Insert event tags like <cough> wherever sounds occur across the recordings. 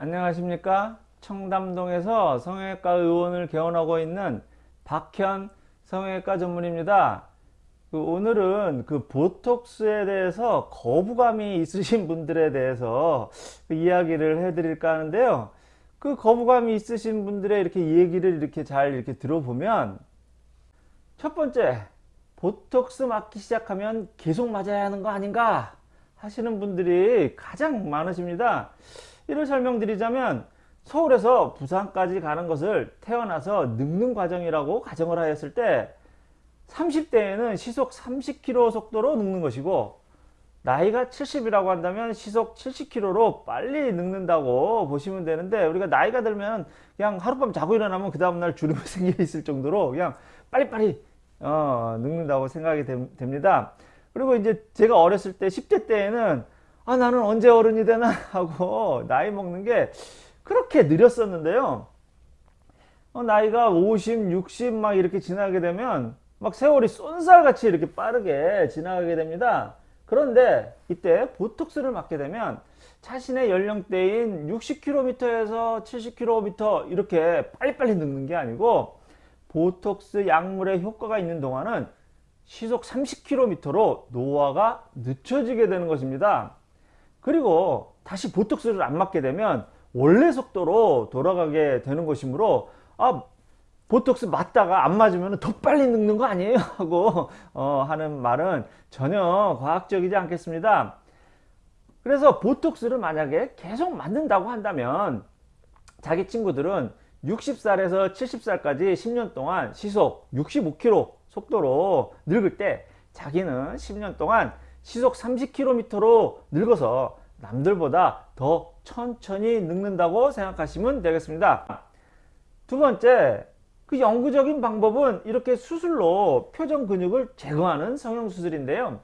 안녕하십니까? 청담동에서 성형외과 의원을 개원하고 있는 박현 성형외과 전문입니다. 그 오늘은 그 보톡스에 대해서 거부감이 있으신 분들에 대해서 그 이야기를 해 드릴까 하는데요. 그 거부감이 있으신 분들의 이렇게 얘기를 이렇게 잘 이렇게 들어보면 첫 번째 보톡스 맞기 시작하면 계속 맞아야 하는 거 아닌가 하시는 분들이 가장 많으십니다 이를 설명드리자면 서울에서 부산까지 가는 것을 태어나서 늙는 과정이라고 가정을 하였을 때 30대에는 시속 30km 속도로 늙는 것이고 나이가 70이라고 한다면 시속 70km로 빨리 늙는다고 보시면 되는데 우리가 나이가 들면 그냥 하룻밤 자고 일어나면 그 다음날 주름이 <laughs> 생겨 있을 정도로 그냥 빨리빨리 어, 늙는다고 생각이 되, 됩니다. 그리고 이제 제가 어렸을 때 10대 때에는 아 나는 언제 어른이 되나? <laughs> 하고 나이 먹는 게 그렇게 느렸었는데요. 어, 나이가 50, 60 막 이렇게 지나게 되면 막 세월이 쏜살같이 이렇게 빠르게 지나가게 됩니다. 그런데 이때 보톡스를 맞게 되면 자신의 연령대인 60km에서 70km 이렇게 빨리빨리 늙는 게 아니고 보톡스 약물의 효과가 있는 동안은 시속 30km로 노화가 늦춰지게 되는 것입니다 그리고 다시 보톡스를 안 맞게 되면 원래 속도로 돌아가게 되는 것이므로 아 보톡스 맞다가 안 맞으면 더 빨리 늙는 거 아니에요? <laughs> 하고 어, 하는 말은 전혀 과학적이지 않겠습니다. 그래서 보톡스를 만약에 계속 맞는다고 한다면 자기 친구들은 60살에서 70살까지 10년 동안 시속 65km 속도로 늙을 때 자기는 10년 동안 시속 30km로 늙어서 남들보다 더 천천히 늙는다고 생각하시면 되겠습니다. 두 번째, 그 영구적인 방법은 이렇게 수술로 표정 근육을 제거하는 성형수술인데요.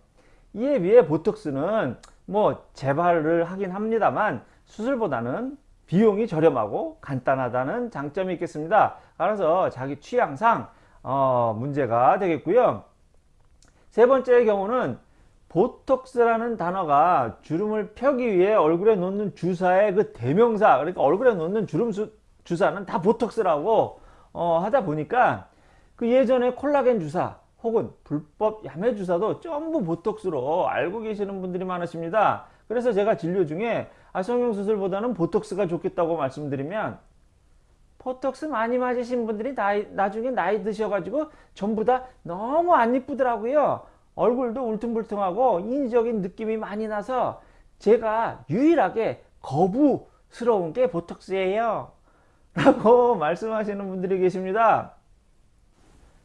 이에 비해 보톡스는 뭐 재발을 하긴 합니다만 수술보다는 비용이 저렴하고 간단하다는 장점이 있겠습니다. 따라서 자기 취향상 어, 문제가 되겠고요. 세 번째의 경우는 보톡스라는 단어가 주름을 펴기 위해 얼굴에 놓는 주사의 그 대명사 그러니까 얼굴에 놓는 주름 수, 주사는 다 보톡스라고 어, 하다 보니까 그 예전에 콜라겐 주사 혹은 불법 야매 주사도 전부 보톡스로 알고 계시는 분들이 많으십니다. 그래서 제가 진료 중에 아, 성형수술보다는 보톡스가 좋겠다고 말씀드리면 보톡스 많이 맞으신 분들이 나이, 나중에 나이 드셔가지고 전부 다 너무 안 이쁘더라고요. 얼굴도 울퉁불퉁하고 인위적인 느낌이 많이 나서 제가 유일하게 거부스러운 게 보톡스예요. <laughs> 라고 말씀하시는 분들이 계십니다.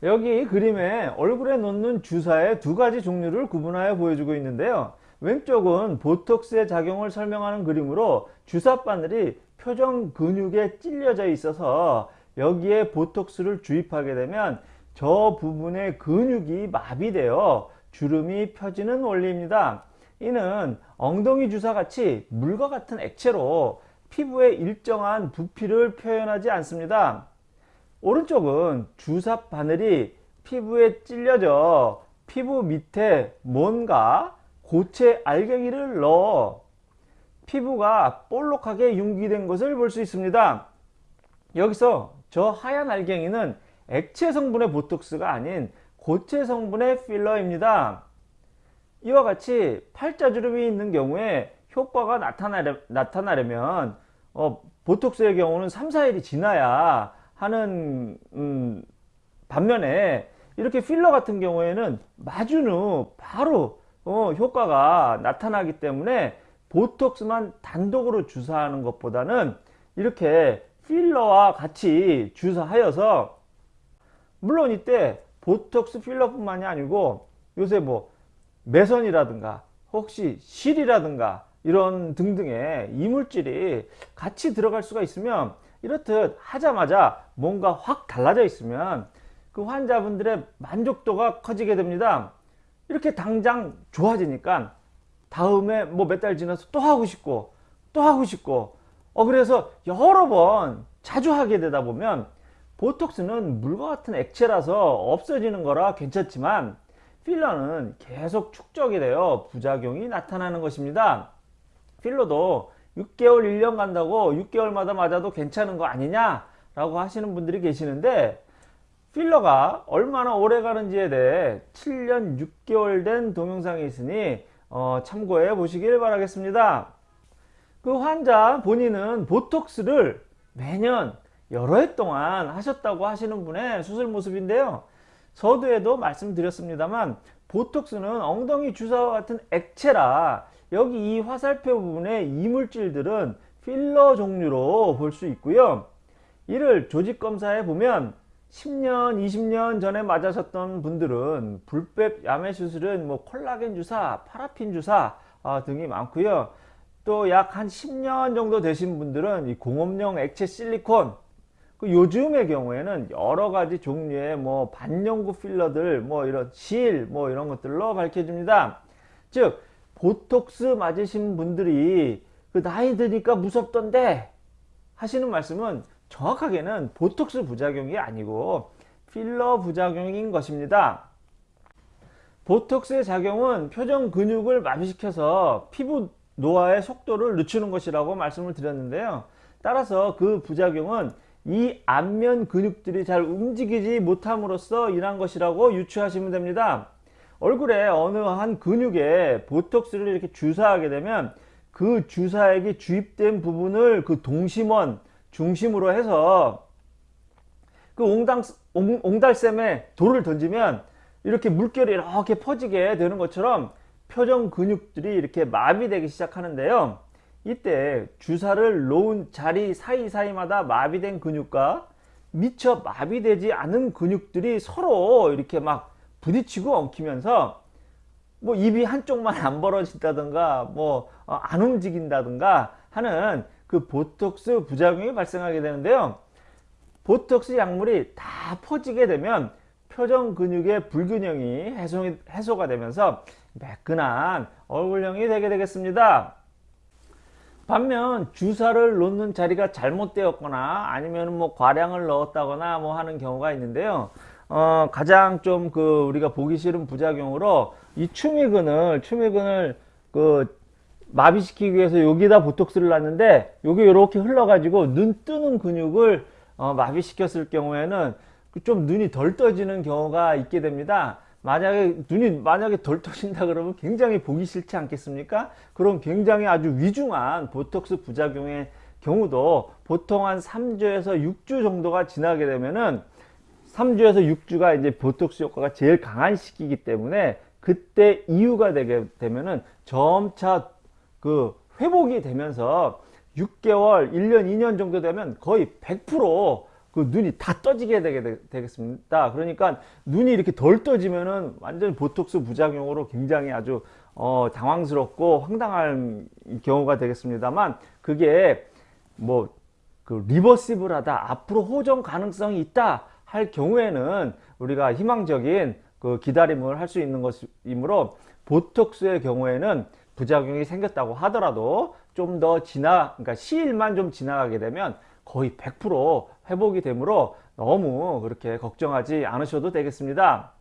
여기 그림에 얼굴에 놓는 주사의 두 가지 종류를 구분하여 보여주고 있는데요. 왼쪽은 보톡스의 작용을 설명하는 그림으로 주사 바늘이 표정 근육에 찔려져 있어서 여기에 보톡스를 주입하게 되면 저 부분의 근육이 마비되어 주름이 펴지는 원리입니다. 이는 엉덩이 주사 같이 물과 같은 액체로 피부에 일정한 부피를 표현하지 않습니다. 오른쪽은 주사 바늘이 피부에 찔려져 피부 밑에 뭔가 고체 알갱이를 넣어 피부가 볼록하게 융기된 것을 볼 수 있습니다. 여기서 저 하얀 알갱이는 액체 성분의 보톡스가 아닌 고체 성분의 필러입니다. 이와 같이 팔자주름이 있는 경우에 효과가 나타나려, 나타나려면 어, 보톡스의 경우는 3, 4일이 지나야 하는 음, 반면에 이렇게 필러 같은 경우에는 맞은 후 바로 어, 효과가 나타나기 때문에 보톡스만 단독으로 주사하는 것보다는 이렇게 필러와 같이 주사하여서 물론 이때 보톡스 필러뿐만이 아니고 요새 뭐 매선이라든가 혹시 실이라든가 이런 등등의 이물질이 같이 들어갈 수가 있으면 이렇듯 하자마자 뭔가 확 달라져 있으면 그 환자분들의 만족도가 커지게 됩니다. 이렇게 당장 좋아지니까 다음에 뭐 몇 달 지나서 또 하고 싶고 또 하고 싶고 어 그래서 여러 번 자주 하게 되다 보면 보톡스는 물과 같은 액체라서 없어지는 거라 괜찮지만 필러는 계속 축적이 되어 부작용이 나타나는 것입니다. 필러도 6개월 1년 간다고 6개월마다 맞아도 괜찮은 거 아니냐 라고 하시는 분들이 계시는데 필러가 얼마나 오래 가는지에 대해 7년 6개월 된 동영상이 있으니 어, 참고해 보시길 바라겠습니다 그 환자 본인은 보톡스를 매년 여러 해 동안 하셨다고 하시는 분의 수술 모습인데요 서두에도 말씀드렸습니다만 보톡스는 엉덩이 주사와 같은 액체라 여기 이 화살표 부분의 이물질들은 필러 종류로 볼 수 있고요. 이를 조직검사해 보면 10년, 20년 전에 맞으셨던 분들은 불법 야매 수술은 뭐 콜라겐 주사, 파라핀 주사 아, 등이 많고요. 또 약 한 10년 정도 되신 분들은 이 공업용 액체 실리콘 그 요즘의 경우에는 여러 가지 종류의 뭐 반영구 필러들 뭐 이런 실 뭐 이런 것들로 밝혀집니다. 즉 보톡스 맞으신 분들이 그 나이 드니까 무섭던데 하시는 말씀은 정확하게는 보톡스 부작용이 아니고 필러 부작용인 것입니다. 보톡스의 작용은 표정 근육을 마비시켜서 피부 노화의 속도를 늦추는 것이라고 말씀을 드렸는데요. 따라서 그 부작용은 이 안면 근육들이 잘 움직이지 못함으로써 인한 것이라고 유추하시면 됩니다. 얼굴에 어느 한 근육에 보톡스를 이렇게 주사하게 되면 그 주사액이 주입된 부분을 그 동심원 중심으로 해서 그 옹당, 옹, 옹달샘에 돌을 던지면 이렇게 물결이 이렇게 퍼지게 되는 것처럼 표정 근육들이 이렇게 마비되기 시작하는데요. 이때 주사를 놓은 자리 사이사이마다 마비된 근육과 미처 마비되지 않은 근육들이 서로 이렇게 막 부딪히고 엉키면서 뭐 입이 한쪽만 안 벌어진다든가 뭐 안 움직인다든가 하는 그 보톡스 부작용이 발생하게 되는데요. 보톡스 약물이 다 퍼지게 되면 표정 근육의 불균형이 해소, 해소가 되면서 매끈한 얼굴형이 되게 되겠습니다. 반면 주사를 놓는 자리가 잘못되었거나 아니면 뭐 과량을 넣었다거나 뭐 하는 경우가 있는데요. 어, 가장 좀 그 우리가 보기 싫은 부작용으로 이 추미근을 추미근을 그 마비시키기 위해서 여기다 보톡스를 놨는데 여기 이렇게 흘러가지고 눈 뜨는 근육을 어, 마비시켰을 경우에는 좀 눈이 덜 떠지는 경우가 있게 됩니다. 만약에 눈이 만약에 덜 떠진다 그러면 굉장히 보기 싫지 않겠습니까? 그럼 굉장히 아주 위중한 보톡스 부작용의 경우도 보통 한 3주에서 6주 정도가 지나게 되면은 3주에서 6주가 이제 보톡스 효과가 제일 강한 시기이기 때문에 그때 이유가 되게 되면은 점차 그 회복이 되면서 6개월, 1년, 2년 정도 되면 거의 100% 그 눈이 다 떠지게 되게 되겠습니다. 그러니까 눈이 이렇게 덜 떠지면은 완전 보톡스 부작용으로 굉장히 아주 어, 당황스럽고 황당한 경우가 되겠습니다만 그게 뭐 그 리버시블하다 앞으로 호전 가능성이 있다 할 경우에는 우리가 희망적인 그 기다림을 할 수 있는 것이므로 보톡스의 경우에는 부작용이 생겼다고 하더라도 좀 더 지나 그러니까 시일만 좀 지나가게 되면 거의 100% 회복이 되므로 너무 그렇게 걱정하지 않으셔도 되겠습니다.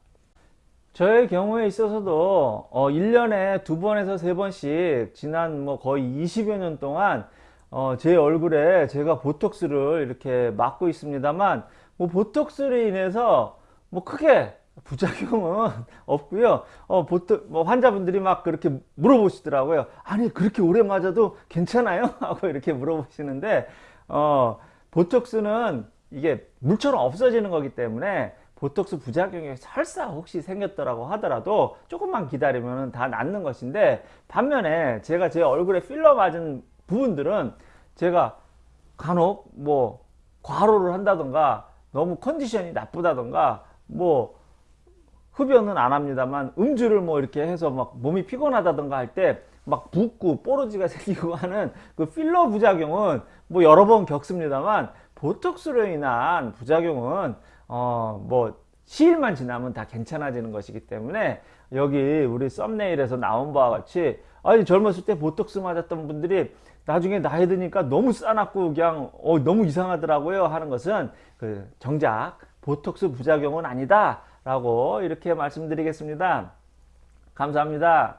저의 경우에 있어서도 어 1년에 두 번에서 세 번씩 지난 뭐 거의 20여 년 동안 어 제 얼굴에 제가 보톡스를 이렇게 맞고 있습니다만 뭐 보톡스로 인해서 뭐 크게 부작용은 <laughs> 없고요. 어, 보통 뭐 환자분들이 막 그렇게 물어보시더라고요. 아니 그렇게 오래 맞아도 괜찮아요? <laughs> 하고 이렇게 물어보시는데 어, 보톡스는 이게 물처럼 없어지는 거기 때문에 보톡스 부작용이 설사 혹시 생겼더라고 하더라도 조금만 기다리면 다 낫는 것인데 반면에 제가 제 얼굴에 필러 맞은 부분들은 제가 간혹 뭐 과로를 한다던가 너무 컨디션이 나쁘다던가 뭐 흡연은 안 합니다만 음주를 뭐 이렇게 해서 막 몸이 피곤하다던가 할 때 막 붓고 뽀로지가 <laughs> 생기고 하는 그 필러 부작용은 뭐 여러 번 겪습니다만 보톡스로 인한 부작용은 어 뭐 시일만 지나면 다 괜찮아지는 것이기 때문에 여기 우리 썸네일에서 나온 바와 같이 아니 젊었을 때 보톡스 맞았던 분들이 나중에 나이 드니까 너무 싸납고 그냥 어, 너무 이상하더라고요 하는 것은 그 정작 보톡스 부작용은 아니다 라고 이렇게 말씀드리겠습니다. 감사합니다